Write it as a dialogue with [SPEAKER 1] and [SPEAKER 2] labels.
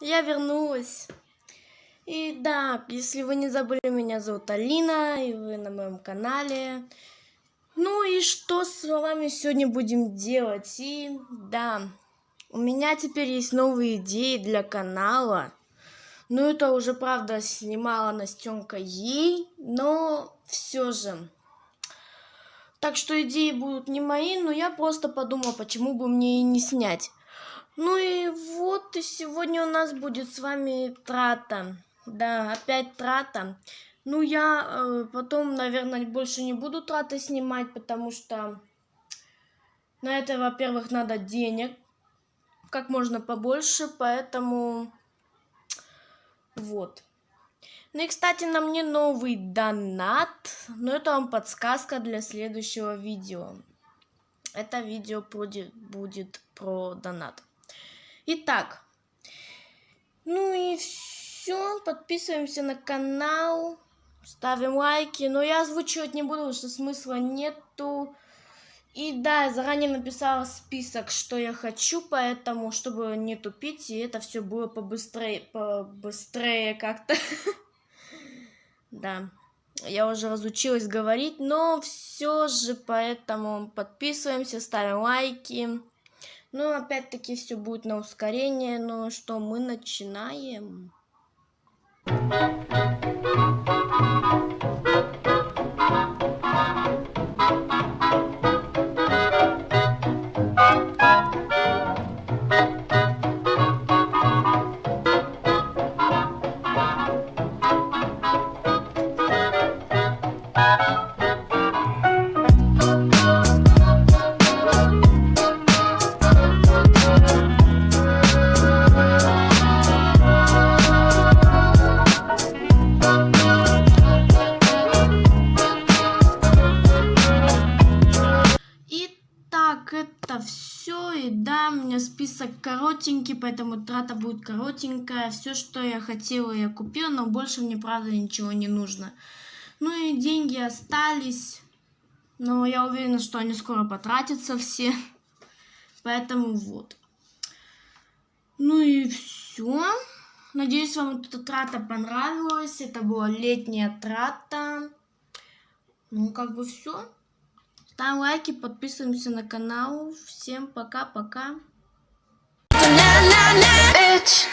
[SPEAKER 1] я вернулась. И да, если вы не забыли, меня зовут Алина, и вы на моем канале. Ну и что с вами сегодня будем делать? И да, у меня теперь есть новые идеи для канала. Ну это уже, правда, снимала Настенка ей, но все же. Так что идеи будут не мои, но я просто подумала, почему бы мне и не снять. Ну и вот, и сегодня у нас будет с вами трата. Да, опять трата. Ну, я э, потом, наверное, больше не буду траты снимать, потому что на это, во-первых, надо денег как можно побольше, поэтому вот. Ну и, кстати, на мне новый донат, но это вам подсказка для следующего видео. Это видео будет, будет про донат. Итак, ну и все. Подписываемся на канал, ставим лайки. Но я озвучивать не буду, потому что смысла нету. И да, заранее написала список, что я хочу, поэтому, чтобы не тупить, и это все было побыстрее, побыстрее как-то. Да, я уже разучилась говорить, но все же, поэтому подписываемся, ставим лайки. Ну, опять-таки, все будет на ускорение. Ну что, мы начинаем. Это все. И да, у меня список коротенький, поэтому трата будет коротенькая. Все, что я хотела, я купила, но больше мне, правда, ничего не нужно. Ну и деньги остались. Но я уверена, что они скоро потратятся все. Поэтому вот. Ну и все. Надеюсь, вам эта трата понравилась. Это была летняя трата. Ну, как бы все. Ставим лайки, подписываемся на канал. Всем пока-пока. Bitch,